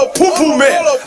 Rola o pum man.